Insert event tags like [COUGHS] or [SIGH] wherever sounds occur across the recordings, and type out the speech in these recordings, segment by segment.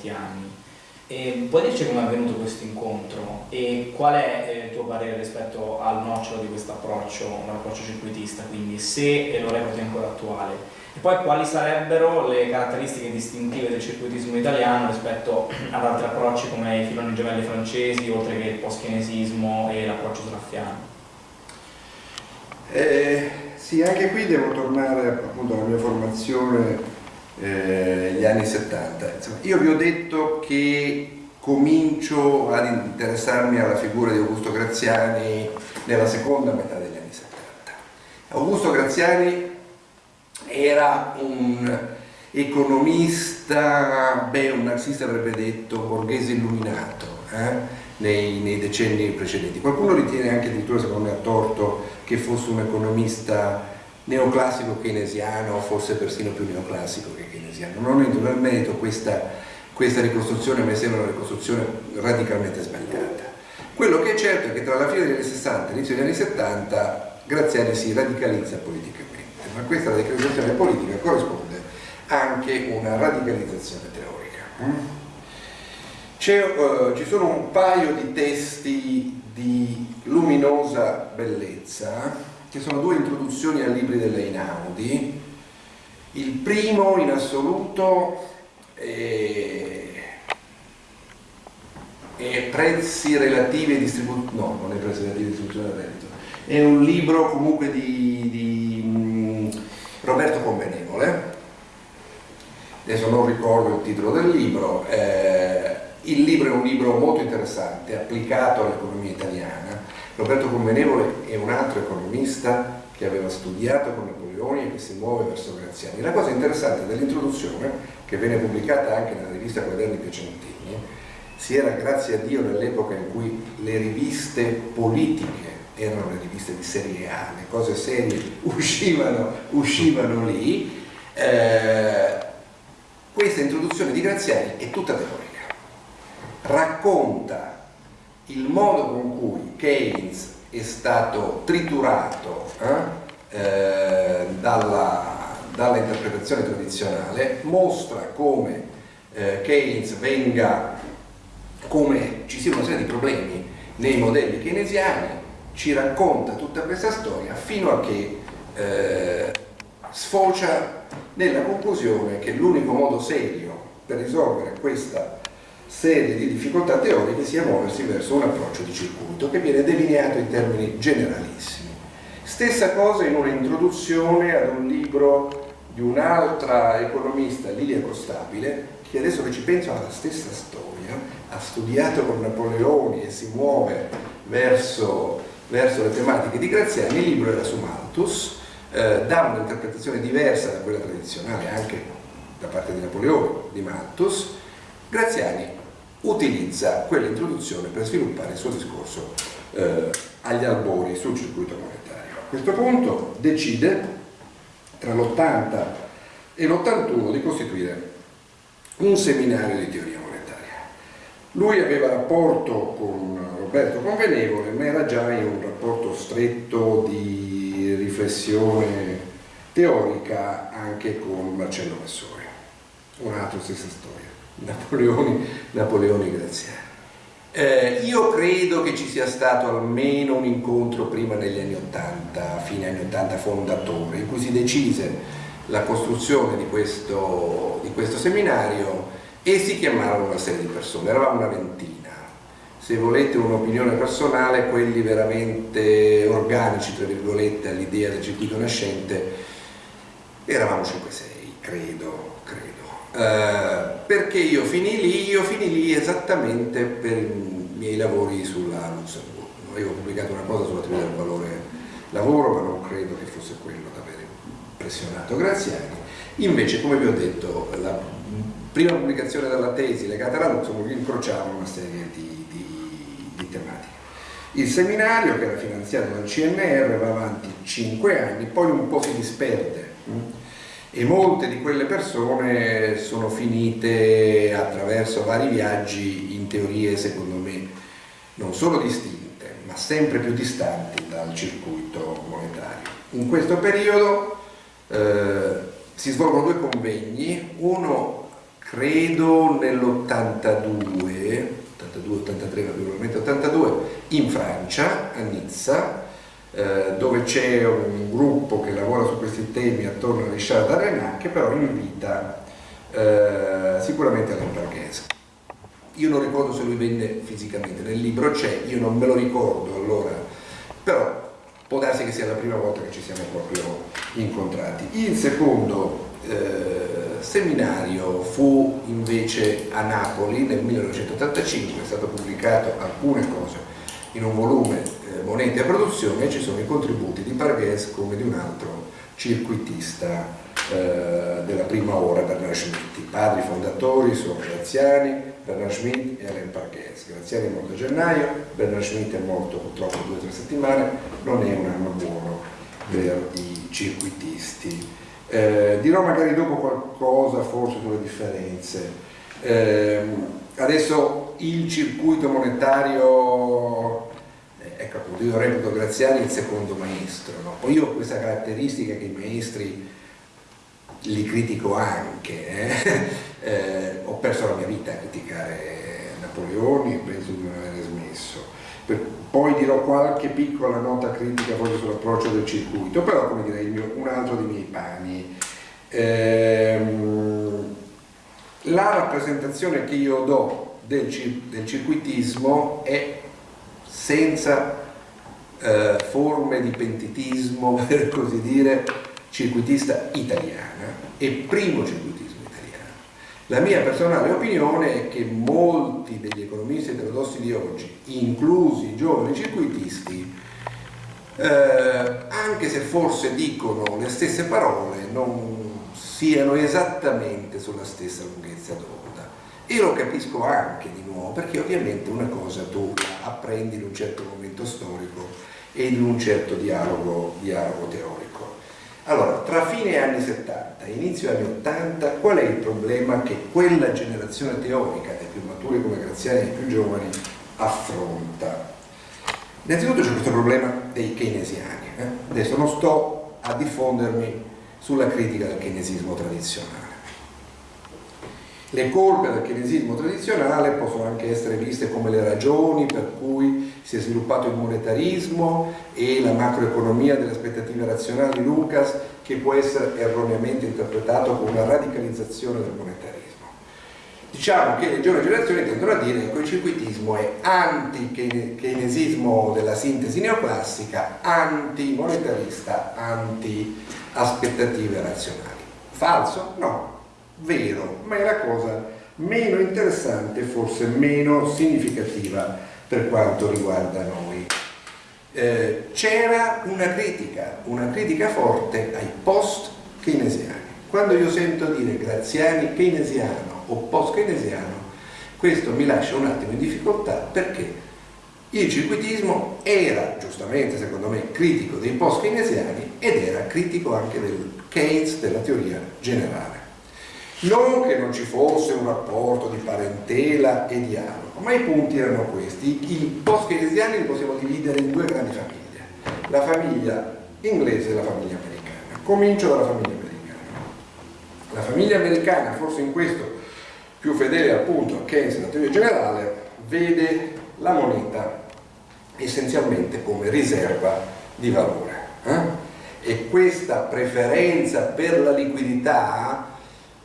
molti anni. E puoi dirci come è avvenuto questo incontro e qual è eh, il tuo parere rispetto al nocciolo di questo approccio, l'approccio circuitista, quindi se lo reputi ancora attuale? E poi quali sarebbero le caratteristiche distintive del circuitismo italiano rispetto ad altri approcci come i filoni gemelli francesi, oltre che il post-chinesismo e l'approccio sraffiano? Eh, sì, anche qui devo tornare appunto alla mia formazione eh, gli anni 70. Insomma, io vi ho detto che comincio ad interessarmi alla figura di Augusto Graziani nella seconda metà degli anni 70. Augusto Graziani era un economista, beh un marxista avrebbe detto borghese illuminato eh, nei, nei, decenni precedenti. Qualcuno ritiene anche addirittura secondo me a torto che fosse un economista neoclassico keynesiano, forse persino più neoclassico che keynesiano. Non entro nel merito, questa, questa ricostruzione mi sembra una ricostruzione radicalmente sbagliata. Quello che è certo è che tra la fine degli anni 60 e l'inizio degli anni 70 Graziani si radicalizza politicamente, ma questa radicalizzazione politica corrisponde anche una radicalizzazione teorica. Uh, ci sono un paio di testi di luminosa bellezza che sono due introduzioni ai libri dell'Einaudi. Il primo in assoluto è, è Prezzi relativi e distribuzione, no, non è Prezzi relativi e distribuzione del reddito, è un libro comunque di, di um, Roberto Convenevole, adesso non ricordo il titolo del libro, eh, il libro è un libro molto interessante, applicato all'economia italiana, Roberto Convenevole è un altro economista che aveva studiato con Napoleoni e che si muove verso Graziani. La cosa interessante dell'introduzione, che venne pubblicata anche nella rivista Quaderni Piacentini, si era grazie a Dio nell'epoca in cui le riviste politiche erano le riviste di serie A, le cose serie [LAUGHS] uscivano, uscivano lì, eh, questa introduzione di Graziani è tutta teorica, racconta il modo con cui Keynes è stato triturato eh, eh, dalla, dalla, interpretazione tradizionale mostra come eh, Keynes venga, come ci sia una serie di problemi nei modelli keynesiani, ci racconta tutta questa storia fino a che eh, sfocia nella conclusione che l'unico modo serio per risolvere questa serie di difficoltà teoriche sia muoversi verso un approccio di circuito che viene delineato in termini generalissimi. Stessa cosa in un'introduzione ad un libro di un'altra economista, Lilia Costabile, che adesso che ci penso ha la stessa storia, ha studiato con Napoleoni e si muove verso, verso le tematiche di Graziani, il libro era su Malthus, eh, dà un'interpretazione diversa da quella tradizionale anche da parte di Napoleoni, di Malthus, Graziani utilizza quell'introduzione per sviluppare il suo discorso eh, agli albori sul circuito monetario. A questo punto decide tra l'80 e l'81 di costituire un seminario di teoria monetaria. Lui aveva rapporto con Roberto Convenevole, ma era già in un rapporto stretto di riflessione teorica anche con Marcello Massori, un'altra stessa storia. Napoleoni, Napoleoni Graziani. Eh, io credo che ci sia stato almeno un incontro prima negli anni 80, fine anni 80 fondatore, in cui si decise la costruzione di questo, di questo seminario e si chiamarono una serie di persone, eravamo una ventina. Se volete un'opinione personale, quelli veramente organici, tra virgolette, all'idea del circuito nascente, eravamo 5-6, credo, credo. Eh, perché io finì lì? Io finì lì esattamente per i miei lavori sulla Lussemburgo. Avevo pubblicato una cosa sulla teoria del valore lavoro, ma non credo che fosse quello ad avere impressionato Graziani. Invece, come vi ho detto, la prima pubblicazione della tesi legata alla Luxemburg incrociava una serie di, di, di tematiche. Il seminario, che era finanziato dal CNR, va avanti 5 anni, poi un po' si disperde e molte di quelle persone sono finite attraverso vari viaggi in teorie secondo me non solo distinte ma sempre più distanti dal circuito monetario. In questo periodo eh, si svolgono due convegni, uno credo nell'82, 82-83, naturalmente 82, in Francia, a Nizza, eh, dove c'è un gruppo che lavora su questi temi attorno a Richard Darrenat che però invita eh, sicuramente Alain Parghese. Io non ricordo se lui venne fisicamente, nel libro c'è, io non me lo ricordo allora, però può darsi che sia la prima volta che ci siamo proprio incontrati. Il secondo eh, seminario fu invece a Napoli nel 1985, è stato pubblicato alcune cose in un volume Monete a produzione ci sono i contributi di Parghese come di un altro circuitista eh, della prima ora Bernard Schmitt. I padri fondatori sono Graziani, Bernard Schmitt e Alain Parghese. Graziani è morto a gennaio, Bernard Schmitt è morto purtroppo due o tre settimane, non è un anno buono per i circuitisti. Eh, dirò magari dopo qualcosa forse sulle differenze. Eh, adesso il circuito monetario eh, ecco appunto io reputo Graziani il secondo maestro no? poi io ho questa caratteristica che i maestri li critico anche, eh? [LAUGHS] Eh, ho perso la mia vita a criticare Napoleone e penso di non aver smesso. Per, poi dirò qualche piccola nota critica forse sull'approccio del circuito, però come dire mio, un altro dei miei pani. Ehm, la rappresentazione che io do del, del circuitismo è senza eh, forme di pentitismo, [LAUGHS] per così dire, circuitista italiana e primo circuitismo italiano. La mia personale opinione è che molti degli economisti eterodossi di oggi, inclusi i giovani circuitisti, eh, anche se forse dicono le stesse parole, non siano esattamente sulla stessa lunghezza d'onda. E lo capisco anche di nuovo, perché ovviamente una cosa tu apprendi in un certo momento storico e in un certo dialogo, dialogo teorico. Allora, tra fine anni 70 e inizio anni 80, qual è il problema che quella generazione teorica, dei più maturi come Graziani e i più giovani, affronta? Innanzitutto c'è questo problema dei keynesiani. Eh? Adesso non sto a diffondermi sulla critica del keynesismo tradizionale. Le colpe del keynesismo tradizionale possono anche essere viste come le ragioni per cui si è sviluppato il monetarismo e la macroeconomia delle aspettative razionali di Lucas che può essere erroneamente interpretato come una radicalizzazione del monetarismo. Diciamo che le giovani generazioni tendono a dire che il circuitismo è anti-keynesismo della sintesi neoclassica, anti-monetarista, anti-aspettative razionali. Falso? No, vero, ma è la cosa meno interessante, forse meno significativa per quanto riguarda noi. Eh, C'era una critica, una critica forte ai post-keynesiani. Quando io sento dire Graziani keynesiano o post-keynesiano, questo mi lascia un attimo in difficoltà perché il circuitismo era, giustamente secondo me, critico dei post-keynesiani ed era critico anche del Keynes, della teoria generale. Non che non ci fosse un rapporto di parentela e dialogo, ma i punti erano questi. I post-keynesiani li possiamo dividere in due grandi famiglie, la famiglia inglese e la famiglia americana. Comincio dalla famiglia americana. La famiglia americana, forse in questo più fedele appunto a Keynes alla teoria generale, vede la moneta essenzialmente come riserva di valore. Eh? E questa preferenza per la liquidità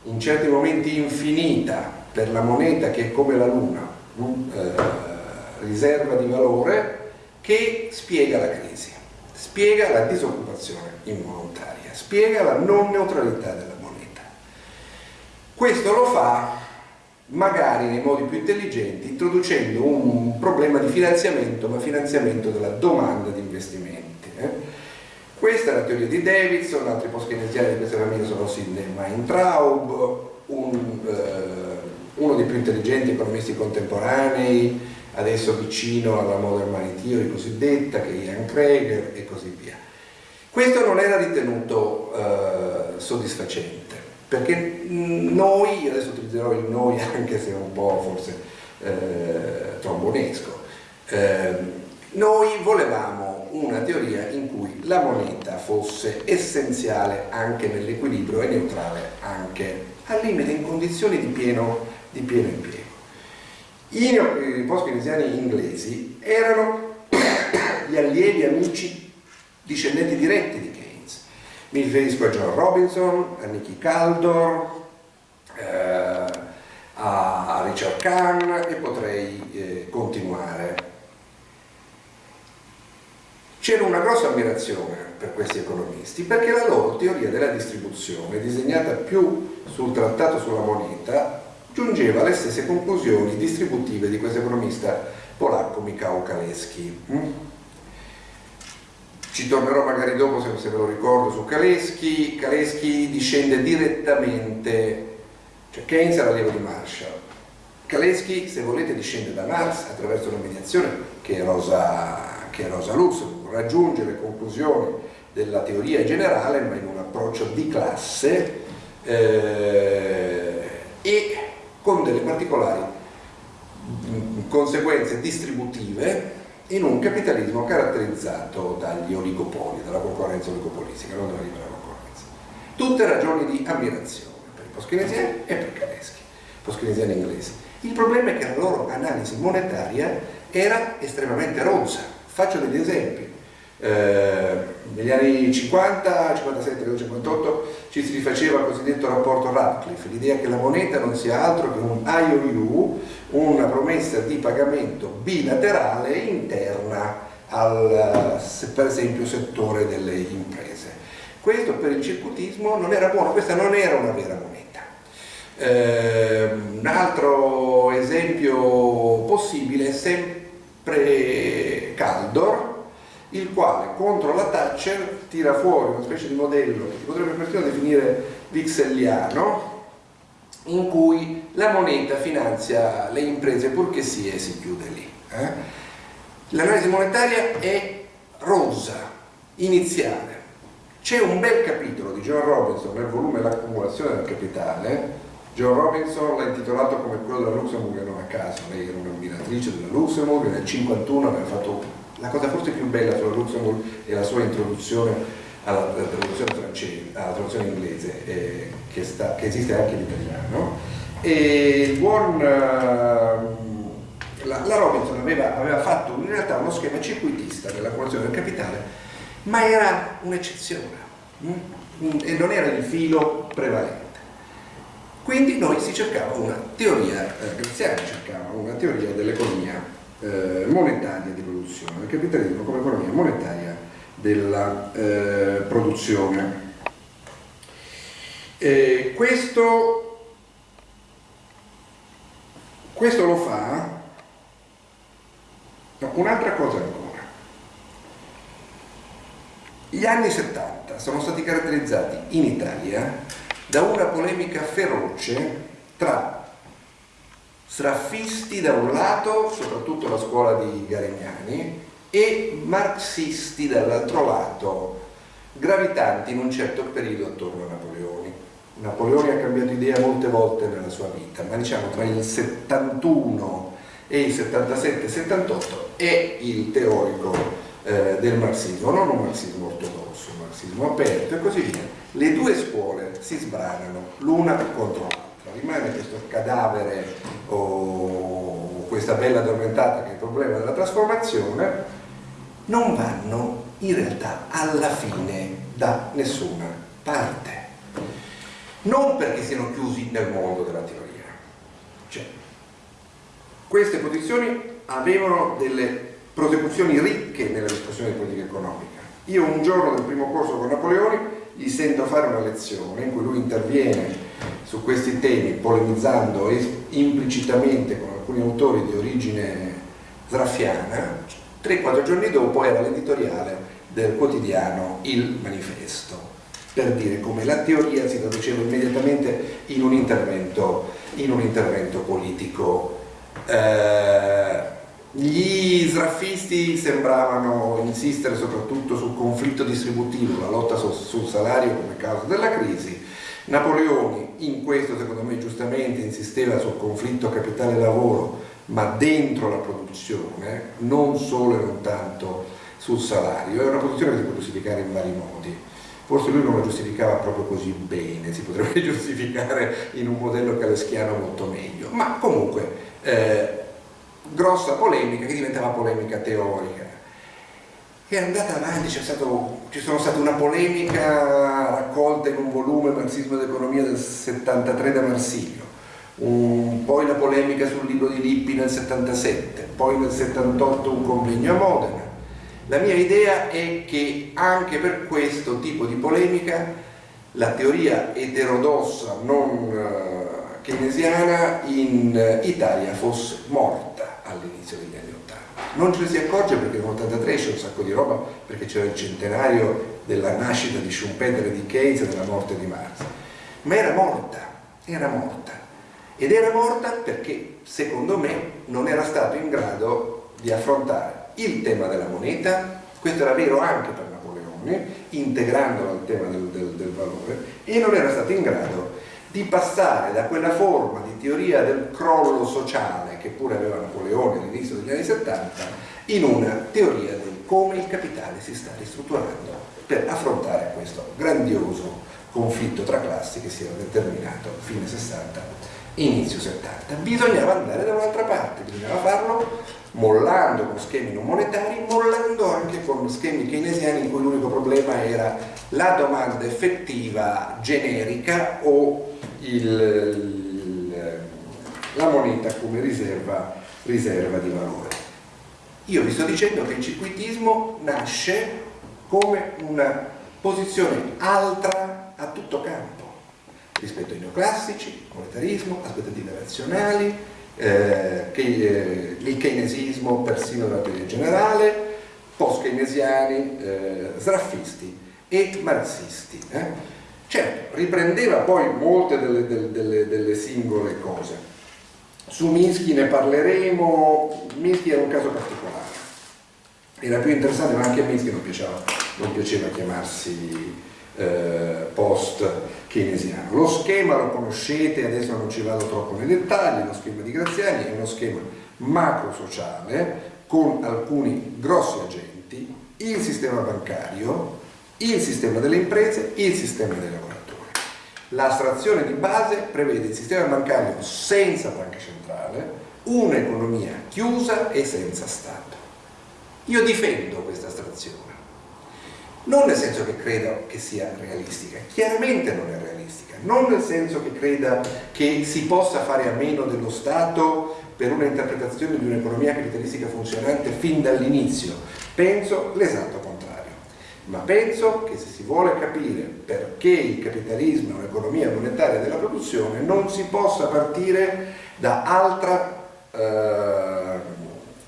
in certi momenti infinita per la moneta che è come la luna, eh, riserva di valore, che spiega la crisi, spiega la disoccupazione involontaria, spiega la non neutralità della moneta. Questo lo fa magari nei modi più intelligenti, introducendo un problema di finanziamento, ma finanziamento della domanda di investimenti. Eh? Questa è la teoria di Davidson, altri post-keynesiani di questa famiglia sono Sidney Weintraub, un, eh, uno dei più intelligenti economisti contemporanei, adesso vicino alla modern money theory cosiddetta, che è Ian Krager e così via. Questo non era ritenuto eh, soddisfacente, perché noi, adesso utilizzerò il noi [LAUGHS] anche se è un po' forse eh, trombonesco, eh, noi volevamo una teoria in cui la moneta fosse essenziale anche nell'equilibrio e neutrale anche al limite in condizioni di pieno, di pieno impiego. I, i post-keynesiani inglesi erano [COUGHS] gli allievi amici discendenti diretti di Keynes. Mi riferisco a John Robinson, a Nicky Caldor, eh, a Richard Kahn e potrei eh, continuare. C'era una grossa ammirazione per questi economisti perché la loro teoria della distribuzione, disegnata più sul trattato sulla moneta, giungeva alle stesse conclusioni distributive di questo economista polacco Michał Kaleski. Mm? Ci tornerò magari dopo se, ve lo ricordo su Kaleski. Kaleski discende direttamente, cioè Keynes era allievo di Marshall. Kaleski, se volete, discende da Marx attraverso una mediazione che è Rosa, che è Rosa Luxemburg, raggiunge le conclusioni della teoria generale ma in un approccio di classe eh, e con delle particolari mm, conseguenze distributive in un capitalismo caratterizzato dagli oligopoli, dalla concorrenza oligopolistica, non dalla libera concorrenza. Tutte ragioni di ammirazione per i post-keynesiani e per i tedeschi, post-keynesiani inglesi. Il problema è che la loro analisi monetaria era estremamente rozza. Faccio degli esempi. Eh, negli anni 50, 57, 58 ci si rifaceva il cosiddetto rapporto Radcliffe, l'idea che la moneta non sia altro che un IOU, una promessa di pagamento bilaterale interna al, per esempio, settore delle imprese. Questo per il circuitismo non era buono, questa non era una vera moneta. Eh, un altro esempio possibile è sempre Caldor, il quale contro la Thatcher tira fuori una specie di modello che si potrebbe persino definire vixelliano in cui la moneta finanzia le imprese purché sia e si chiude lì. Eh? L'analisi monetaria è rosa, iniziale. C'è un bel capitolo di John Robinson nel volume L'accumulazione del capitale. John Robinson l'ha intitolato come quello della Luxemburg non a caso, lei era un'ammiratrice della Luxemburg, nel 1951 aveva fatto la cosa forse più bella sulla Luxembourg è la sua introduzione alla, alla traduzione francese, alla traduzione inglese, eh, che, sta, che, esiste anche in italiano. E buon, uh, la, la, Robinson aveva, aveva, fatto in realtà uno schema circuitista dell'accumulazione del capitale, ma era un'eccezione mm? e non era il filo prevalente. Quindi noi si cercava una teoria, eh, Graziani cercava una teoria dell'economia eh, monetaria di produzione, del capitalismo come economia monetaria della eh, produzione. E questo, questo lo fa no, un'altra cosa ancora. Gli anni 70 sono stati caratterizzati in Italia da una polemica feroce tra sraffisti da un lato, soprattutto la scuola di Garignani, e marxisti dall'altro lato, gravitanti in un certo periodo attorno a Napoleone. Napoleone ha cambiato idea molte volte nella sua vita, ma diciamo tra il 71 e il 77-78 è il teorico eh, del marxismo, non un marxismo ortodosso, un marxismo aperto e così via. Le due scuole si sbranano l'una contro l'altra rimane questo cadavere o questa bella addormentata che è il problema della trasformazione, non vanno in realtà alla fine da nessuna parte. Non perché siano chiusi nel mondo della teoria. Cioè, queste posizioni avevano delle prosecuzioni ricche nella discussione di politica economica. Io un giorno del primo corso con Napoleone gli sento fare una lezione in cui lui interviene su questi temi polemizzando implicitamente con alcuni autori di origine sraffiana, 3-4 giorni dopo era l'editoriale del quotidiano Il Manifesto, per dire come la teoria si traduceva immediatamente in un intervento, in un intervento politico. Eh, gli sraffisti sembravano insistere soprattutto sul conflitto distributivo, la lotta sul salario come causa della crisi, Napoleone in questo secondo me giustamente insisteva sul conflitto capitale-lavoro ma dentro la produzione, non solo e non tanto sul salario, è una posizione che si può giustificare in vari modi. Forse lui non la giustificava proprio così bene, si potrebbe [LAUGHS] giustificare in un modello caleschiano molto meglio, ma comunque eh, grossa polemica che diventava polemica teorica. È andata avanti, stato, ci sono stata una polemica raccolta in un volume Marxismo ed economia del 73 da Marsilio, un, poi la polemica sul libro di Lippi nel 77, poi nel 78 un convegno a Modena. La mia idea è che anche per questo tipo di polemica la teoria eterodossa non uh, keynesiana in Italia fosse morta all'inizio degli anni 80. Non ce ne si accorge perché nel 83 c'è un sacco di roba perché c'era il centenario della nascita di Schumpeter e di Keynes e della morte di Marx. Ma era morta, era morta ed era morta perché secondo me non era stato in grado di affrontare il tema della moneta, questo era vero anche per Napoleone, integrandolo al tema del, del, del valore, e non era stato in grado di passare da quella forma di teoria del crollo sociale che pure aveva Napoleone all'inizio degli anni 70 in una teoria di come il capitale si sta ristrutturando per affrontare questo grandioso conflitto tra classi che si era determinato fine 60 inizio 70. Bisognava andare da un'altra parte, bisognava farlo mollando con schemi non monetari, mollando anche con schemi keynesiani in cui l'unico problema era la domanda effettiva generica o il, la moneta come riserva, riserva di valore. Io vi sto dicendo che il circuitismo nasce come una posizione altra a tutto campo rispetto ai neoclassici, monetarismo, aspettative razionali, eh, che, eh, il keynesismo persino della teoria generale, post-keynesiani, eh, sraffisti e marxisti. Eh. Certo, riprendeva poi molte delle, delle, delle, singole cose. Su Minsky ne parleremo, Minsky era un caso particolare. Era più interessante, ma anche a Minsky non piaceva, non piaceva chiamarsi eh, post keynesiano. Lo schema lo conoscete, adesso non ci vado troppo nei dettagli, lo schema di Graziani è uno schema macro-sociale con alcuni grossi agenti, il sistema bancario, il sistema delle imprese, il sistema dei lavoratori. L'astrazione di base prevede il sistema bancario senza banca centrale, un'economia chiusa e senza Stato. Io difendo questa astrazione non nel senso che credo che sia realistica, chiaramente non è realistica, non nel senso che creda che si possa fare a meno dello Stato per una interpretazione di un'economia capitalistica funzionante fin dall'inizio, penso l'esatto contrario, ma penso che se si vuole capire perché il capitalismo è un'economia monetaria della produzione non si possa partire da altra eh,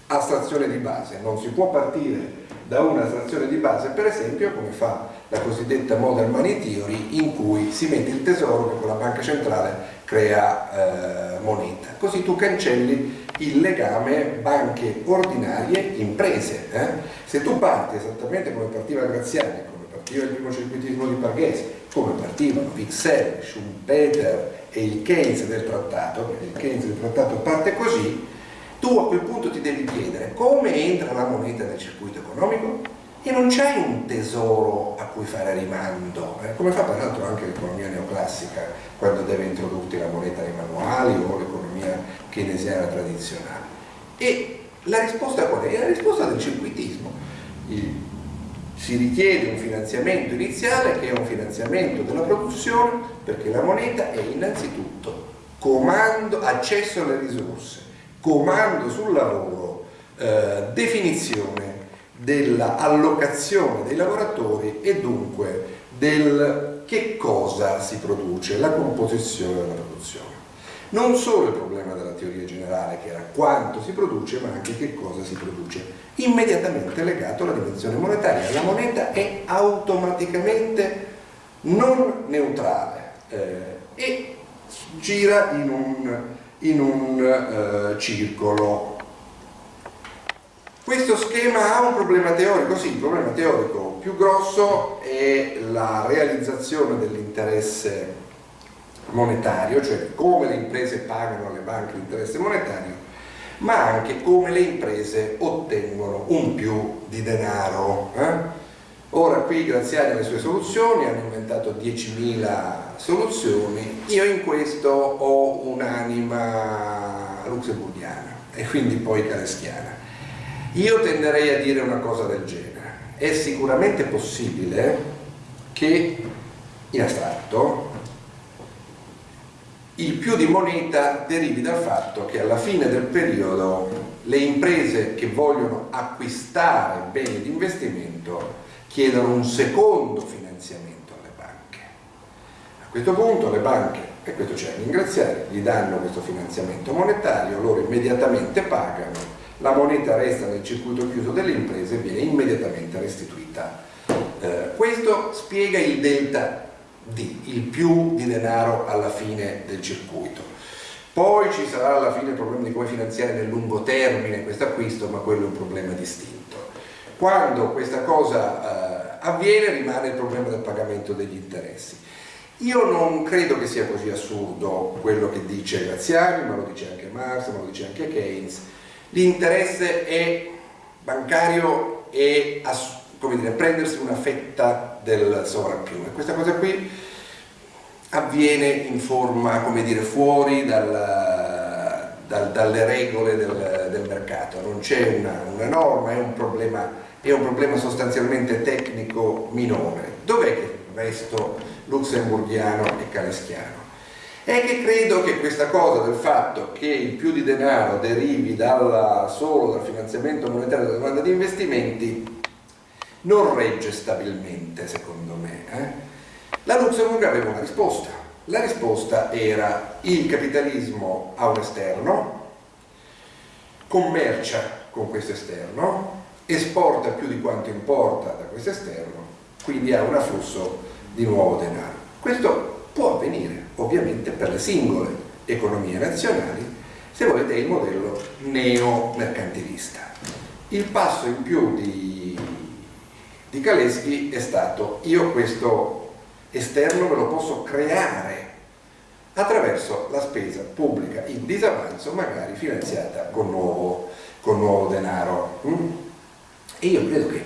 astrazione di base, non si può partire da una trazione di base, per esempio come fa la cosiddetta Modern Money Theory, in cui si mette il tesoro che con la banca centrale crea eh, moneta. Così tu cancelli il legame banche ordinarie imprese. Eh? Se tu parti esattamente come partiva Graziani, come partiva il primo circuitismo di Parghese, come partivano Vixel, Schumpeter e il Keynes del trattato, perché il Keynes del trattato parte così, tu a quel punto ti devi chiedere come entra la moneta nel circuito economico e non c'hai un tesoro a cui fare rimando, eh? come fa peraltro anche l'economia neoclassica quando deve introdurti la moneta nei manuali o l'economia keynesiana tradizionale. E la risposta qual è? La risposta del circuitismo. Il, si richiede un finanziamento iniziale che è un finanziamento della produzione perché la moneta è innanzitutto comando, accesso alle risorse, comando sul lavoro, eh, definizione dell'allocazione dei lavoratori e dunque del che cosa si produce, la composizione della produzione. Non solo il problema della teoria generale, che era quanto si produce, ma anche che cosa si produce, immediatamente legato alla dimensione monetaria. La moneta è automaticamente non neutrale eh, e gira in un in un eh, circolo. Questo schema ha un problema teorico, sì, il problema teorico più grosso è la realizzazione dell'interesse monetario, cioè come le imprese pagano alle banche l'interesse monetario, ma anche come le imprese ottengono un più di denaro. Eh? Ora qui Graziani ha le sue soluzioni, hanno inventato 10.000 soluzioni, io in questo ho un'anima lussemburgiana e quindi poi caleschiana. Io tenderei a dire una cosa del genere, è sicuramente possibile che in astratto il più di moneta derivi dal fatto che alla fine del periodo le imprese che vogliono acquistare beni di investimento chiedono un secondo finanziamento alle banche. A questo punto le banche, e questo c'è a ringraziare, gli danno questo finanziamento monetario, loro immediatamente pagano, la moneta resta nel circuito chiuso delle imprese e viene immediatamente restituita. Eh, questo spiega il delta D, il più di denaro alla fine del circuito. Poi ci sarà alla fine il problema di come finanziare nel lungo termine questo acquisto, ma quello è un problema distinto. Quando questa cosa eh, avviene rimane il problema del pagamento degli interessi. Io non credo che sia così assurdo quello che dice Graziani, ma lo dice anche Marx, ma lo dice anche Keynes. L'interesse è bancario e dire, prendersi una fetta del sovrappiù e questa cosa qui avviene in forma, come dire, fuori dal, dal, dalle regole del, del mercato, non c'è una, una norma, è un problema è un problema sostanzialmente tecnico minore. Dov'è che resto lussemburgiano e caleschiano? È che credo che questa cosa del fatto che il più di denaro derivi dalla, solo dal finanziamento monetario della domanda di investimenti non regge stabilmente, secondo me. Eh? La Luxemburg aveva una risposta. La risposta era il capitalismo ha un esterno, commercia con questo esterno, esporta più di quanto importa da questo esterno, quindi ha un afflusso di nuovo denaro. Questo può avvenire ovviamente per le singole economie nazionali, se volete il modello neo-mercantilista. Il passo in più di, di Kaleschi è stato io questo esterno me lo posso creare attraverso la spesa pubblica in disavanzo, magari finanziata con nuovo, con nuovo denaro. E io credo che,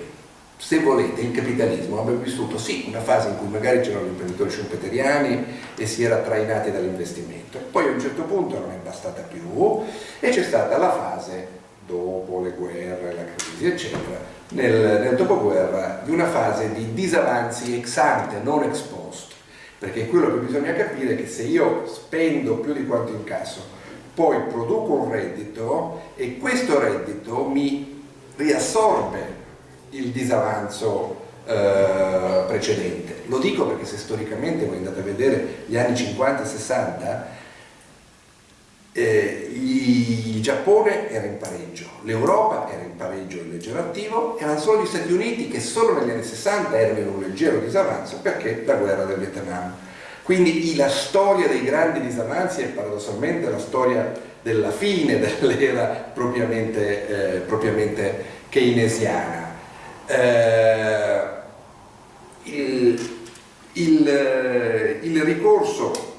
se volete, il capitalismo abbia vissuto sì una fase in cui magari c'erano gli imprenditori schumpeteriani e si era trainati dall'investimento, poi a un certo punto non è bastata più e c'è stata la fase dopo le guerre, la crisi eccetera, nel, nel dopoguerra di una fase di disavanzi ex ante, non ex post, perché quello che bisogna capire è che se io spendo più di quanto incasso, poi produco un reddito e questo reddito mi riassorbe il disavanzo eh, precedente. Lo dico perché se storicamente voi andate a vedere gli anni 50 e 60, eh, il Giappone era in pareggio, l'Europa era in pareggio in leggero attivo, erano solo gli Stati Uniti che solo negli anni 60 erano in un leggero disavanzo perché la guerra del Vietnam. Quindi la storia dei grandi disavanzi è paradossalmente la storia della fine dell'era propriamente, eh, propriamente, keynesiana. Eh, il, il, il ricorso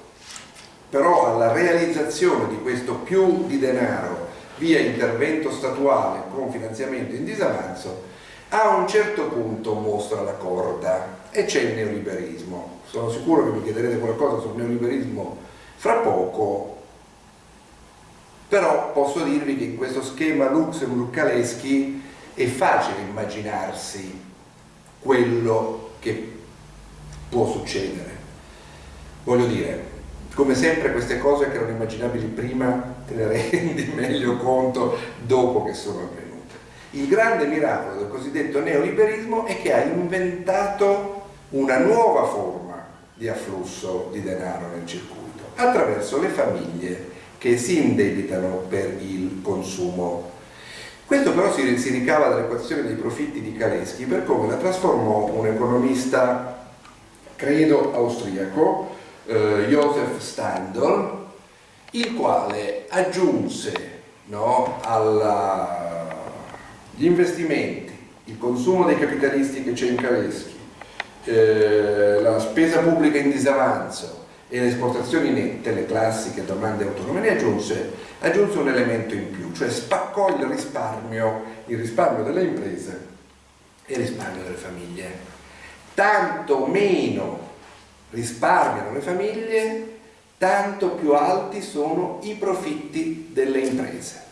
però alla realizzazione di questo più di denaro via intervento statuale con finanziamento in disavanzo a un certo punto mostra la corda e c'è il neoliberismo. Sono sicuro che mi chiederete qualcosa sul neoliberismo fra poco, però posso dirvi che in questo schema Luxemburg-Kaleschi è facile immaginarsi quello che può succedere. Voglio dire, come sempre queste cose che erano immaginabili prima te ne rendi [LAUGHS] meglio conto dopo che sono avvenute. Il grande miracolo del cosiddetto neoliberismo è che ha inventato una nuova forma di afflusso di denaro nel circuito attraverso le famiglie che si indebitano per il consumo. Questo però si, si ricava dall'equazione dei profitti di Kaleschi per come la trasformò un economista, credo austriaco, eh, Josef Standl, il quale aggiunse no, agli investimenti, il consumo dei capitalisti che c'è in Kaleschi, eh, la spesa pubblica in disavanzo, e le esportazioni nette, le classiche domande autonome, aggiunse, aggiunse un elemento in più, cioè spaccò il risparmio, il risparmio delle imprese e il risparmio delle famiglie. Tanto meno risparmiano le famiglie, tanto più alti sono i profitti delle imprese.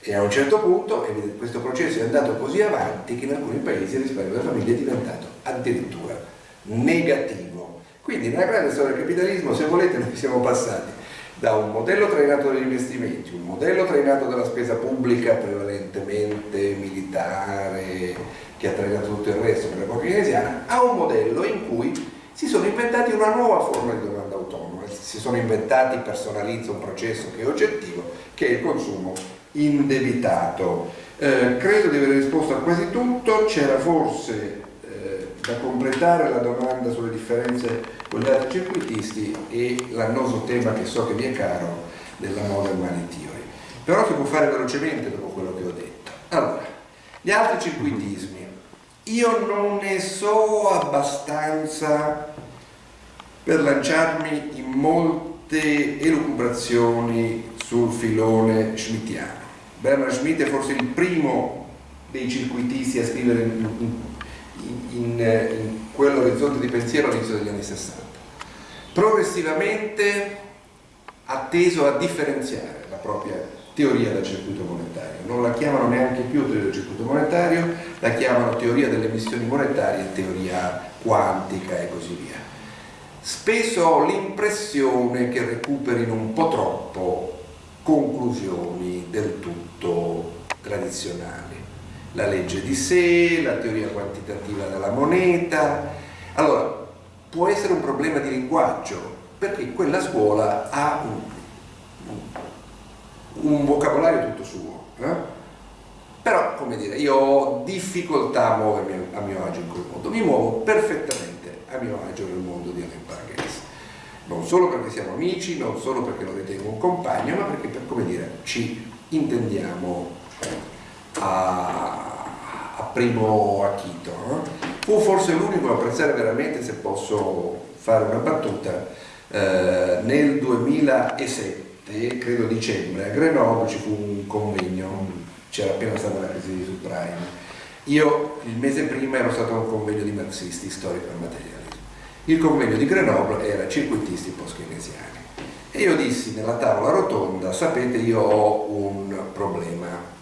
E a un certo punto questo processo è andato così avanti che in alcuni paesi il risparmio delle famiglie è diventato addirittura negativo. Quindi nella grande storia del capitalismo, se volete, noi siamo passati da un modello trainato dagli investimenti, un modello trainato dalla spesa pubblica prevalentemente militare, che ha trainato tutto il resto per l'epoca keynesiana, a un modello in cui si sono inventati una nuova forma di domanda autonoma, si sono inventati, personalizza un processo che è oggettivo, che è il consumo indebitato. Eh, credo di aver risposto a quasi tutto, c'era forse da completare la domanda sulle differenze con gli altri circuitisti e l'annoso tema che so che vi è caro della modern money theory. Però si può fare velocemente dopo quello che ho detto. Allora, gli altri circuitismi. Io non ne so abbastanza per lanciarmi in molte elucubrazioni sul filone schmittiano. Bernard Schmitt è forse il primo dei circuitisti a scrivere in, in, in quell'orizzonte di pensiero all'inizio degli anni 60. Progressivamente ha teso a differenziare la propria teoria del circuito monetario. Non la chiamano neanche più teoria del circuito monetario, la chiamano teoria delle emissioni monetarie, teoria quantica e così via. Spesso ho l'impressione che recuperino un po' troppo conclusioni del tutto tradizionali. La legge di sé, la teoria quantitativa della moneta. Allora, può essere un problema di linguaggio, perché quella scuola ha un, un vocabolario tutto suo. Eh? Però, come dire, io ho difficoltà a muovermi a mio agio in quel mondo, mi muovo perfettamente a mio agio nel mondo di Alain Pargues non solo perché siamo amici, non solo perché lo ritengo un compagno, ma perché per come dire ci intendiamo a, a primo acchito. No? Fu forse l'unico a apprezzare veramente, se posso fare una battuta, eh, nel 2007, credo dicembre, a Grenoble ci fu un convegno, c'era appena stata la crisi di subprime. Io il mese prima ero stato a un convegno di marxisti, storico e materiale il convegno di Grenoble era circuitisti post-keynesiani. E io dissi nella tavola rotonda, sapete io ho un problema.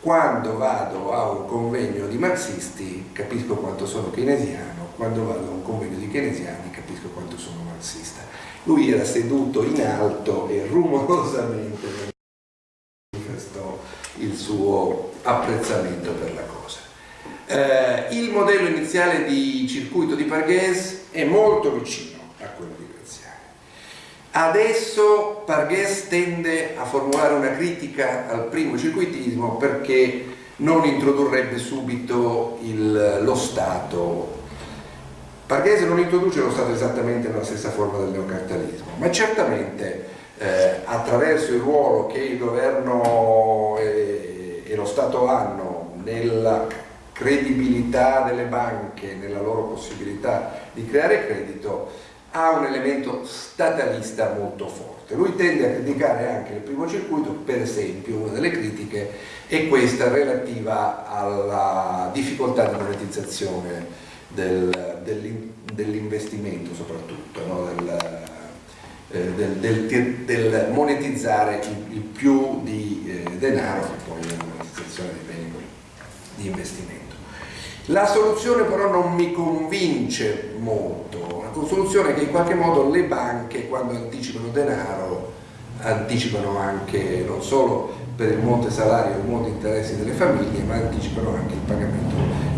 Quando vado a un convegno di marxisti capisco quanto sono keynesiano, quando vado a un convegno di keynesiani capisco quanto sono marxista. Lui era seduto in alto e rumorosamente manifestò il suo apprezzamento per la cosa. Eh, il modello iniziale di circuito di Parghese è molto vicino a quello di. Adesso Parghese tende a formulare una critica al primo circuitismo perché non introdurrebbe subito il, lo Stato. Parghese non introduce lo Stato esattamente nella stessa forma del neocartalismo, ma certamente eh, attraverso il ruolo che il governo e, e lo Stato hanno nella credibilità delle banche nella loro possibilità di creare credito ha un elemento statalista molto forte. Lui tende a criticare anche il primo circuito, per esempio una delle critiche è questa relativa alla difficoltà di monetizzazione del, dell'investimento soprattutto, no? del, eh, del, del, monetizzare il, il più di eh, denaro e poi la monetizzazione dei beni di investimento. La soluzione però non mi convince molto, una soluzione che in qualche modo le banche quando anticipano denaro anticipano anche non solo per il monte salario e il monte interessi delle famiglie ma anticipano anche il pagamento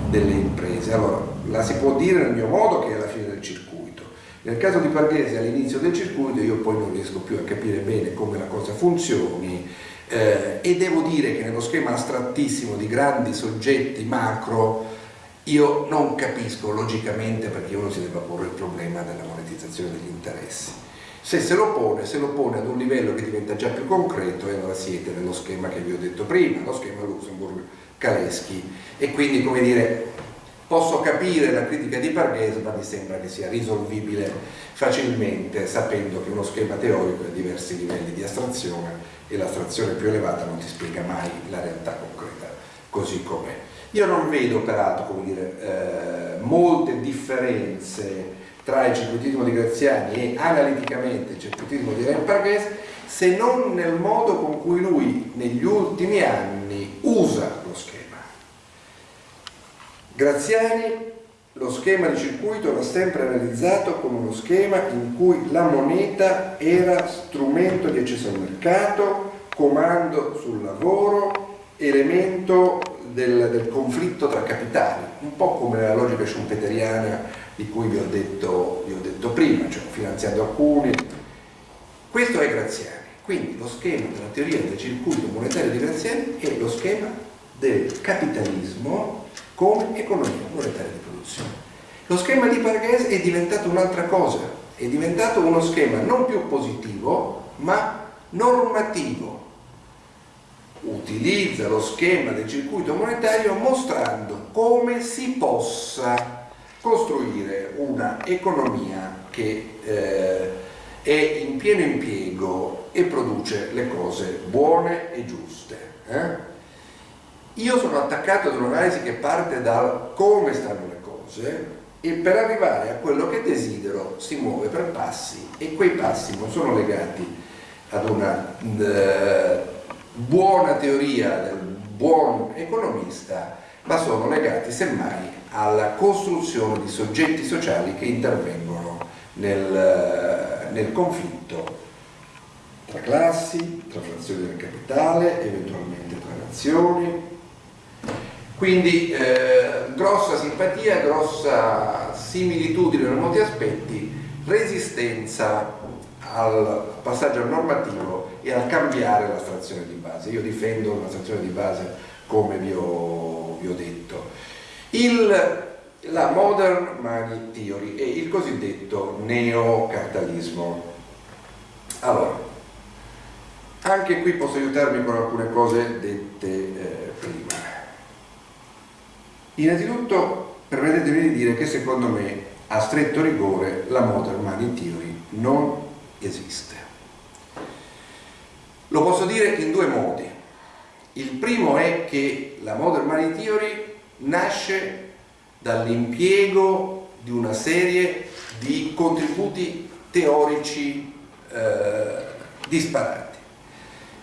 delle imprese. Allora la si può dire nel mio modo che è la fine del circuito. Nel caso di Parghese all'inizio del circuito io poi non riesco più a capire bene come la cosa funzioni eh, e devo dire che nello schema astrattissimo di grandi soggetti macro io non capisco logicamente perché uno si debba porre il problema della monetizzazione degli interessi. Se se lo pone, se lo pone ad un livello che diventa già più concreto e allora siete nello schema che vi ho detto prima, lo schema Luxemburg-Kaleschi e quindi come dire Posso capire la critica di Parghese, ma mi sembra che sia risolvibile facilmente sapendo che uno schema teorico ha diversi livelli di astrazione e l'astrazione più elevata non ti spiega mai la realtà concreta così com'è. Io non vedo peraltro dire, eh, molte differenze tra il circuitismo di Graziani e analiticamente il circuitismo di Ren Parghese se non nel modo con cui lui negli ultimi anni usa lo schema. Graziani lo schema di circuito era sempre realizzato come uno schema in cui la moneta era strumento di accesso al mercato, comando sul lavoro, elemento del, del conflitto tra capitali, un po' come la logica schumpeteriana di cui vi ho detto, vi ho detto prima, cioè finanziando alcuni. Questo è Graziani. Quindi lo schema della teoria del circuito monetario di Graziani è lo schema del capitalismo come economia monetaria di produzione. Lo schema di Parghese è diventato un'altra cosa, è diventato uno schema non più positivo ma normativo. Utilizza lo schema del circuito monetario mostrando come si possa costruire una economia che eh, è in pieno impiego e produce le cose buone e giuste. Eh? Io sono attaccato ad un'analisi che parte da come stanno le cose e per arrivare a quello che desidero si muove per passi e quei passi non sono legati ad una uh, buona teoria del buon economista ma sono legati semmai alla costruzione di soggetti sociali che intervengono nel, nel conflitto tra classi, tra frazioni del capitale, eventualmente tra nazioni, quindi eh, grossa simpatia, grossa similitudine in molti aspetti, resistenza al passaggio normativo e al cambiare la stazione di base. Io difendo una stazione di base come vi ho, vi ho detto. Il, la Modern Money Theory e il cosiddetto neocartalismo. Allora, anche qui posso aiutarmi con alcune cose dette eh, prima. Innanzitutto permettetemi di dire che secondo me a stretto rigore la Modern Money Theory non esiste. Lo posso dire in due modi. Il primo è che la Modern Money Theory nasce dall'impiego di una serie di contributi teorici eh, disparati.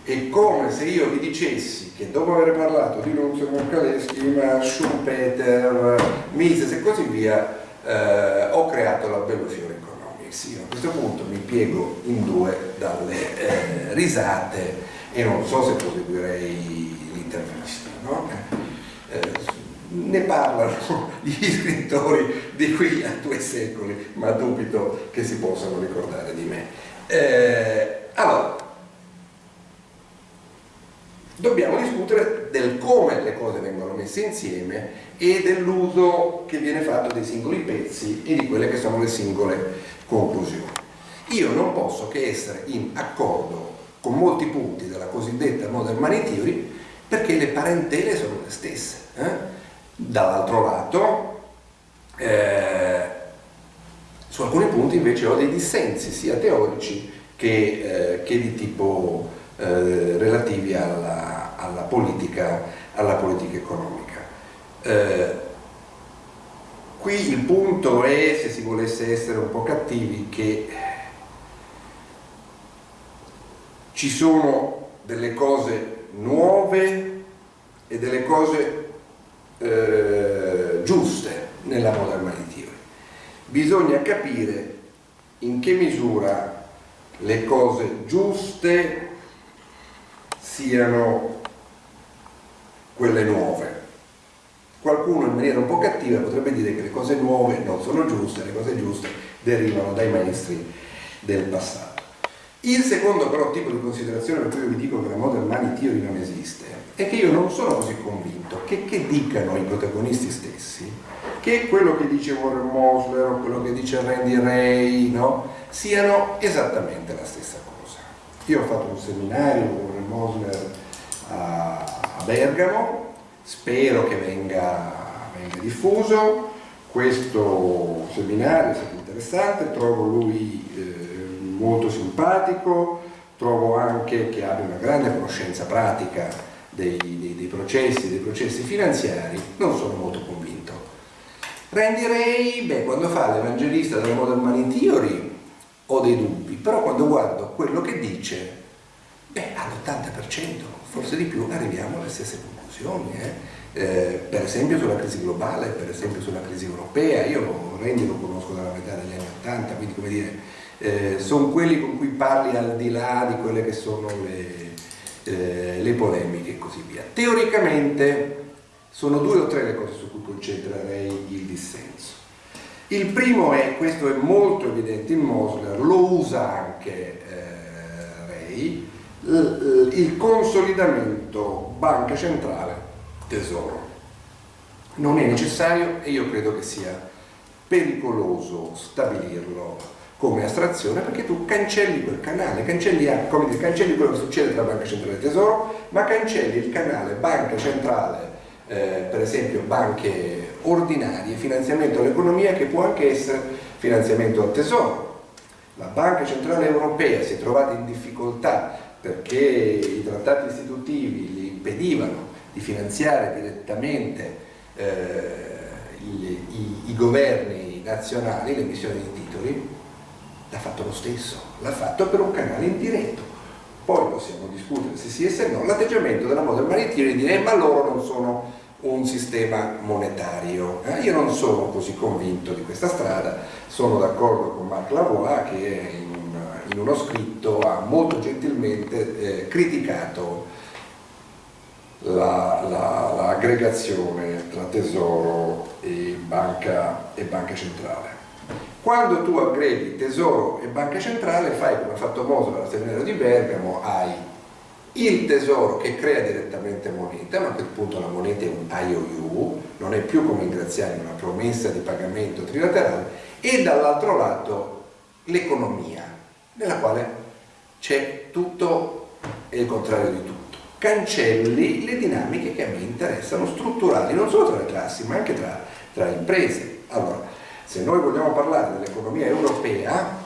È come se io vi dicessi che dopo aver parlato di Nunzio Morcaleschi, ma Schumpeter, Mises e così via, eh, ho creato la Bellofiore Economics. Io a questo punto mi piego in due dalle eh, risate e non so se proseguirei l'intervista. No? Eh, ne parlano [LAUGHS] gli scrittori di qui a due secoli, ma dubito che si possano ricordare di me. Eh, allora, dobbiamo discutere del come le cose vengono messe insieme e dell'uso che viene fatto dei singoli pezzi e di quelle che sono le singole conclusioni. Io non posso che essere in accordo con molti punti della cosiddetta Modern Money Theory perché le parentele sono le stesse. Eh? Dall'altro lato, eh, su alcuni punti invece ho dei dissensi sia teorici che, eh, che di tipo eh, relativi alla, alla, politica, alla, politica, economica. Qui il punto è, se si volesse essere un po' cattivi, che ci sono delle cose nuove e delle cose eh, giuste nella Money Theory. Bisogna capire in che misura le cose giuste siano quelle nuove. Qualcuno in maniera un po' cattiva potrebbe dire che le cose nuove non sono giuste, le cose giuste derivano dai maestri del passato. Il secondo però tipo di considerazione per cui io vi dico che la modern money theory non esiste è che io non sono così convinto che, che dicano i protagonisti stessi che quello che dice Warren Mosler o quello che dice Randy Ray no, siano esattamente la stessa cosa. Io ho fatto un seminario con Mosler a, a Bergamo, spero che venga, venga diffuso. Questo seminario è stato interessante, trovo lui eh, molto simpatico, trovo anche che abbia una grande conoscenza pratica dei, dei, dei, processi, dei processi finanziari, non sono molto convinto. Randy Ray, beh, quando fa l'evangelista della Modern Money Theory ho dei dubbi, però quando guardo quello che dice, beh, all'80%, forse di più, arriviamo alle stesse conclusioni. Eh? Eh, per esempio sulla crisi globale, per esempio sulla crisi europea, io Randy lo conosco dalla metà degli anni 80, quindi come dire, eh, sono quelli con cui parli al di là di quelle che sono le, eh, le polemiche e così via. Teoricamente sono due o tre le cose su cui concentrerei il dissenso. Il primo è, questo è molto evidente in Mosler, lo usa anche eh, Ray, il consolidamento banca centrale tesoro. Non è necessario e io credo che sia pericoloso stabilirlo come astrazione perché tu cancelli quel canale, cancelli, come dire, cancelli quello che succede tra Banca Centrale e Tesoro, ma cancelli il canale Banca Centrale, eh, per esempio banche ordinarie, finanziamento all'economia che può anche essere finanziamento al Tesoro. La Banca Centrale Europea si è trovata in difficoltà perché i trattati istitutivi gli impedivano di finanziare direttamente eh, i, i, i governi nazionali, le emissioni di titoli, l'ha fatto lo stesso, l'ha fatto per un canale indiretto. Poi possiamo discutere se sì e se no, l'atteggiamento della Modern Theory di dire ma loro non sono un sistema monetario. Eh? Io non sono così convinto di questa strada, sono d'accordo con Marc Lavoie che in, un, in, uno scritto ha molto gentilmente eh, criticato l'aggregazione la, la, tra tesoro e banca, e banca centrale. Quando tu aggreghi tesoro e banca centrale fai come ha fatto Moser al seminario di Bergamo, hai il tesoro che crea direttamente moneta, ma a quel punto la moneta è un IOU, non è più come in Graziani una promessa di pagamento trilaterale, e dall'altro lato l'economia, nella quale c'è tutto e il contrario di tutto cancelli le dinamiche che a me interessano, strutturali, non solo tra le classi, ma anche tra, tra imprese. Allora, se noi vogliamo parlare dell'economia europea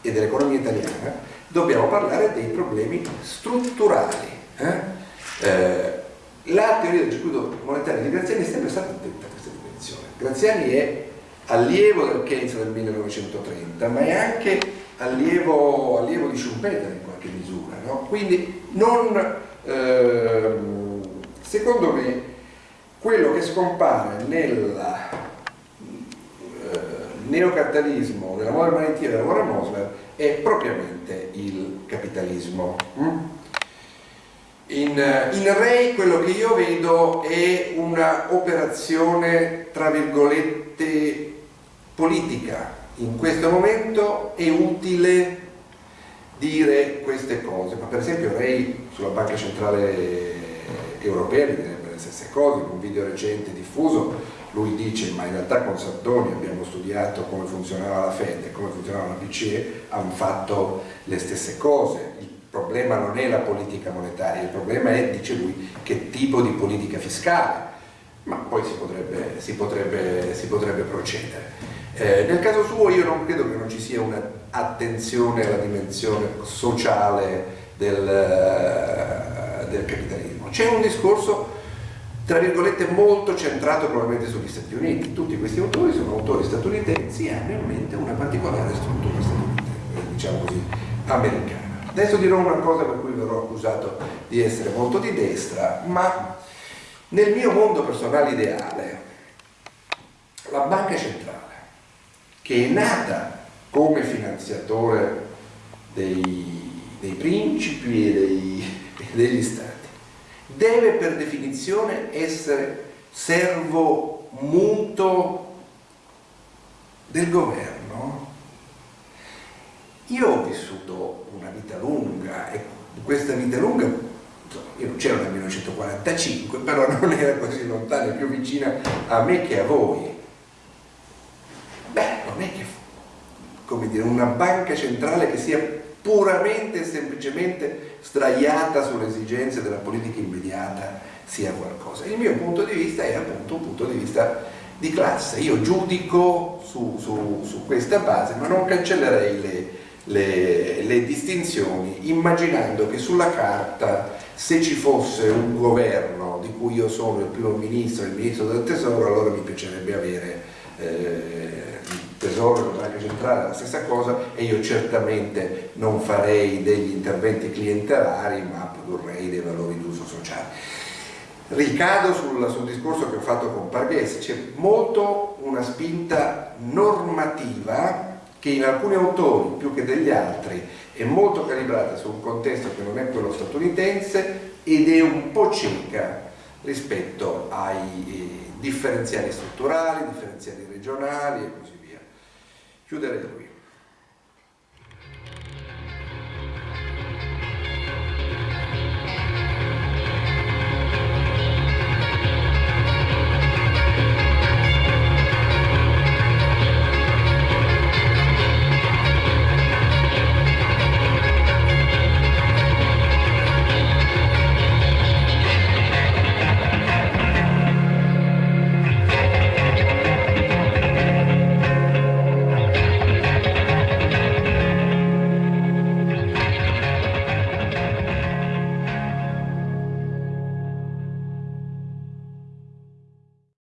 e dell'economia italiana, dobbiamo parlare dei problemi strutturali. Eh? Eh, la teoria del circuito monetario di Graziani è sempre stata attenta a questa dimensione. Graziani è allievo del Keynes del 1930, ma è anche allievo, allievo di Schumpeter in qualche misura. No? Quindi non Ehm, secondo me quello che scompare nel eh, neocapitalismo, nella modern monetiera della Warren Mosler è propriamente il capitalismo. Mm? In, in Ray quello che io vedo è una operazione tra virgolette politica. In questo momento è utile dire queste cose, ma per esempio Ray sulla Banca Centrale Europea direbbe le stesse cose, in un video recente diffuso lui dice ma in realtà con Sardoni abbiamo studiato come funzionava la Fed e come funzionava la BCE, hanno fatto le stesse cose, il problema non è la politica monetaria, il problema è, dice lui, che tipo di politica fiscale, ma poi si potrebbe, si potrebbe, si potrebbe procedere. Eh, nel caso suo io non credo che non ci sia un'attenzione alla dimensione sociale del, eh, del capitalismo. C'è un discorso, tra virgolette, molto centrato probabilmente sugli Stati Uniti. Tutti questi autori sono autori statunitensi e hanno in mente una particolare struttura statunitense, diciamo così, americana. Adesso dirò una cosa per cui verrò accusato di essere molto di destra, ma nel mio mondo personale ideale la banca centrale che è nata come finanziatore dei, dei principi e dei, degli stati, deve per definizione essere servo muto del governo. Io ho vissuto una vita lunga e questa vita lunga io non c'ero nel 1945, però non era così lontana più vicina a me che a voi non è che come dire, una banca centrale che sia puramente e semplicemente sdraiata sulle esigenze della politica immediata sia qualcosa. Il mio punto di vista è appunto un punto di vista di classe, io giudico su, su, su questa base, ma non cancellerei le, le, le distinzioni immaginando che sulla carta se ci fosse un governo di cui io sono il primo ministro e il ministro del tesoro allora mi piacerebbe avere eh, tesoro la banca centrale la stessa cosa e io certamente non farei degli interventi clientelari ma produrrei dei valori d'uso sociale ricado sul, sul, discorso che ho fatto con Parghese c'è molto una spinta normativa che in alcuni autori più che degli altri è molto calibrata su un contesto che non è quello statunitense ed è un po' cieca rispetto ai eh, differenziali strutturali, differenziali regionali e così qui.